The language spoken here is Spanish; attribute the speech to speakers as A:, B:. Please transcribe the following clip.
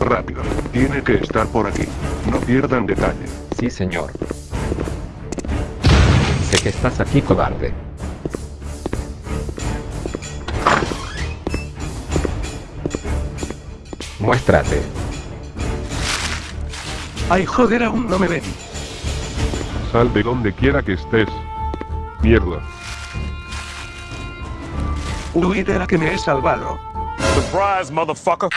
A: Rápido. Tiene que estar por aquí. No pierdan detalle.
B: Sí, señor. Sé que estás aquí, cobarde. Muéstrate.
A: Ay joder, aún no me ven.
C: Sal de donde quiera que estés. Mierda.
A: Huí de la que me he salvado.
D: Surprise, motherfucker.